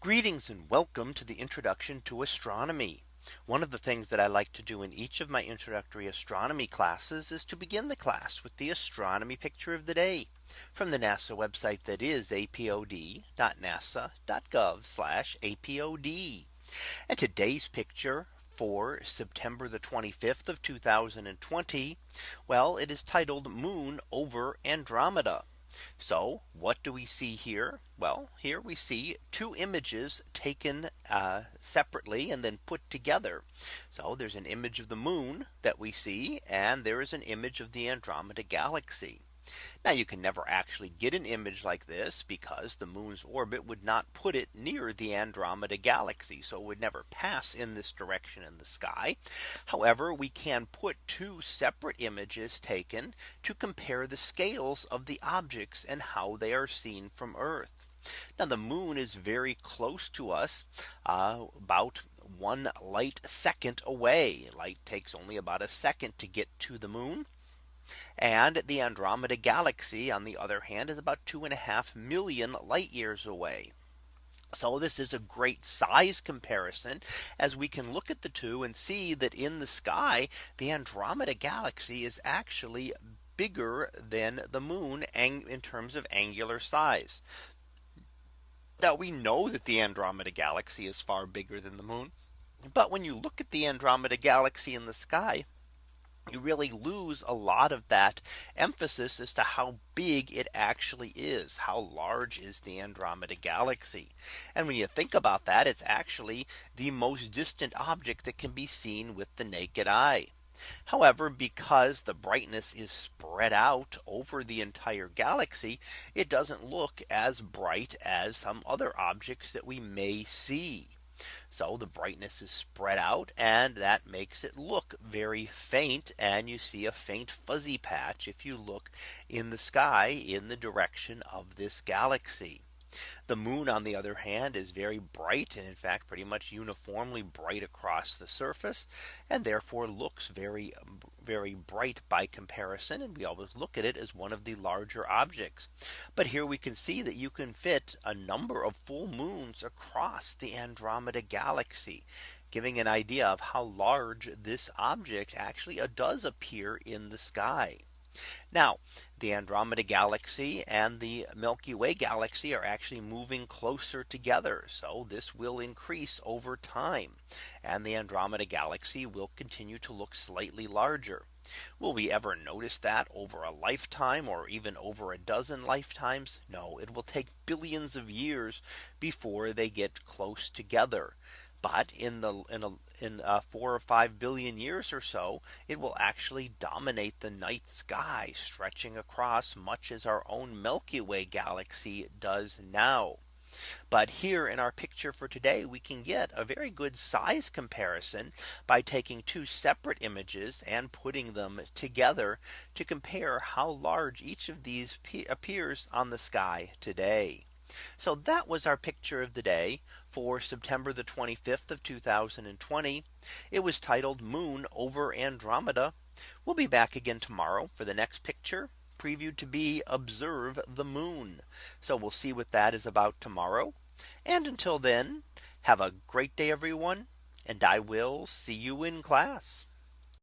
Greetings and welcome to the introduction to astronomy. One of the things that I like to do in each of my introductory astronomy classes is to begin the class with the astronomy picture of the day from the NASA website that is apod.nasa.gov apod. And today's picture for September the 25th of 2020. Well, it is titled Moon over Andromeda. So what do we see here? Well, here we see two images taken uh, separately and then put together. So there's an image of the moon that we see and there is an image of the Andromeda galaxy. Now you can never actually get an image like this because the moon's orbit would not put it near the Andromeda galaxy. So it would never pass in this direction in the sky. However, we can put two separate images taken to compare the scales of the objects and how they are seen from Earth. Now the moon is very close to us uh, about one light second away. Light takes only about a second to get to the moon. And the Andromeda galaxy, on the other hand, is about two and a half million light years away. So this is a great size comparison as we can look at the two and see that in the sky, the Andromeda galaxy is actually bigger than the moon in terms of angular size. Now we know that the Andromeda galaxy is far bigger than the moon. But when you look at the Andromeda galaxy in the sky, you really lose a lot of that emphasis as to how big it actually is. How large is the Andromeda galaxy? And when you think about that, it's actually the most distant object that can be seen with the naked eye. However, because the brightness is spread out over the entire galaxy, it doesn't look as bright as some other objects that we may see. So the brightness is spread out and that makes it look very faint and you see a faint fuzzy patch if you look in the sky in the direction of this galaxy. The moon on the other hand is very bright and in fact pretty much uniformly bright across the surface and therefore looks very very bright by comparison and we always look at it as one of the larger objects. But here we can see that you can fit a number of full moons across the Andromeda galaxy giving an idea of how large this object actually does appear in the sky. Now the Andromeda galaxy and the Milky Way galaxy are actually moving closer together. So this will increase over time. And the Andromeda galaxy will continue to look slightly larger. Will we ever notice that over a lifetime or even over a dozen lifetimes? No, it will take billions of years before they get close together. But in the in a in uh, four or five billion years or so, it will actually dominate the night sky stretching across much as our own Milky Way galaxy does now. But here in our picture for today, we can get a very good size comparison by taking two separate images and putting them together to compare how large each of these appears on the sky today. So that was our picture of the day for September the 25th of 2020. It was titled Moon over Andromeda. We'll be back again tomorrow for the next picture previewed to be observe the moon. So we'll see what that is about tomorrow. And until then, have a great day, everyone. And I will see you in class.